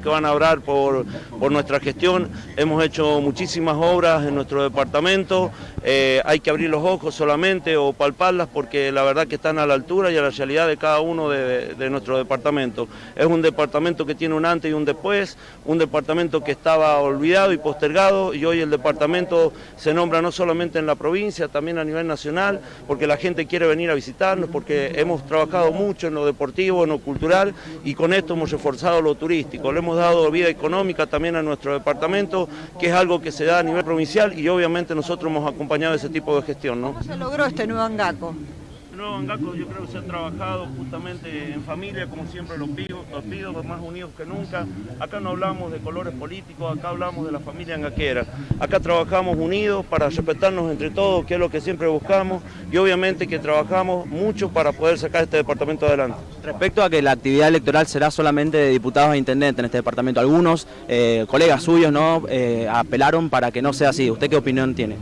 que van a hablar por, por, nuestra gestión. Hemos hecho muchísimas obras en nuestro departamento, eh, hay que abrir los ojos solamente o palparlas porque la verdad que están a la altura y a la realidad de cada uno de, de, nuestro departamento. Es un departamento que tiene un antes y un después, un departamento que estaba olvidado y postergado y hoy el departamento se nombra no solamente en la provincia, también a nivel nacional, porque la gente quiere venir a visitarnos, porque hemos trabajado mucho en lo deportivo, en lo cultural y con esto hemos reforzado lo turístico hemos dado vida económica también a nuestro departamento, que es algo que se da a nivel provincial y obviamente nosotros hemos acompañado ese tipo de gestión. ¿no? ¿Cómo se logró este nuevo Angaco? Nuevo Angaco yo creo que se ha trabajado justamente en familia, como siempre los pido, los pido más unidos que nunca. Acá no hablamos de colores políticos, acá hablamos de la familia angaquera. Acá trabajamos unidos para respetarnos entre todos, que es lo que siempre buscamos, y obviamente que trabajamos mucho para poder sacar este departamento adelante. Respecto a que la actividad electoral será solamente de diputados e intendentes en este departamento, algunos eh, colegas suyos no eh, apelaron para que no sea así. ¿Usted qué opinión tiene?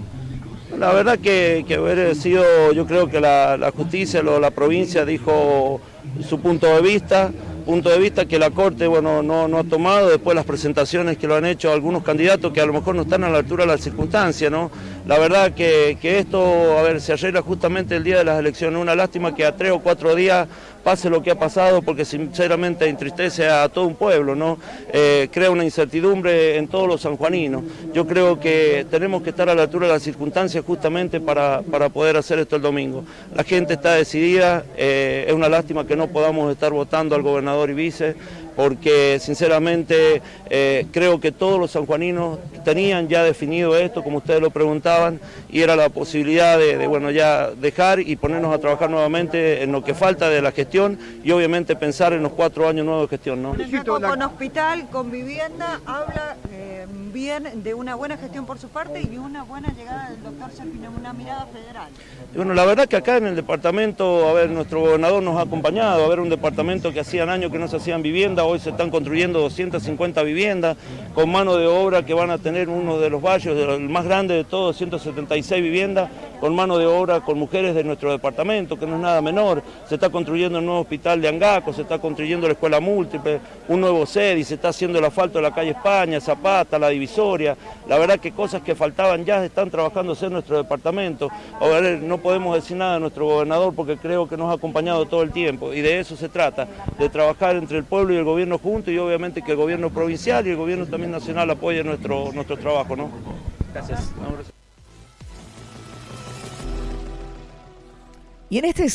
La verdad que, que haber sido, yo creo que la, la justicia, lo, la provincia dijo su punto de vista, punto de vista que la Corte bueno, no, no ha tomado, después las presentaciones que lo han hecho algunos candidatos que a lo mejor no están a la altura de las circunstancias, ¿no? La verdad que, esto, a ver, se arregla justamente el día de las elecciones, una lástima que a tres o cuatro días pase lo que ha pasado porque sinceramente entristece a todo un pueblo, ¿no? Eh, crea una incertidumbre en todos los sanjuaninos. Yo creo que tenemos que estar a la altura de las circunstancias justamente para, para poder hacer esto el domingo. La gente está decidida, eh, es una lástima que no podamos estar votando al gobernador y vice, porque sinceramente eh, creo que todos los sanjuaninos tenían ya definido esto, como ustedes lo preguntaban, y era la posibilidad de, de, bueno, ya dejar y ponernos a trabajar nuevamente en lo que falta de la gestión y obviamente pensar en los cuatro años nuevos de gestión. ¿no? Con hospital, con vivienda, habla eh, bien de una buena gestión por su parte y una buena llegada del doctor Serpino, una mirada federal. Y bueno, la verdad que acá en el departamento, a ver, nuestro gobernador nos ha acompañado, a ver un departamento que hacían años que no se hacían viviendas, hoy se están construyendo 250 viviendas con mano de obra que van a tener uno de los barrios, el más grande de todos, 176 viviendas, con mano de obra con mujeres de nuestro departamento, que no es nada menor. Se está construyendo un nuevo hospital de Angaco, se está construyendo la escuela múltiple, un nuevo y se está haciendo el asfalto de la calle España, Zapata, la divisoria. La verdad que cosas que faltaban ya están trabajándose en nuestro departamento. ver, no podemos decir nada de nuestro gobernador porque creo que nos ha acompañado todo el tiempo y de eso se trata, de trabajar entre el pueblo y el gobierno juntos y obviamente que el gobierno provincial y el gobierno también nacional apoye nuestro, nuestro trabajo. ¿no? Gracias. Y en este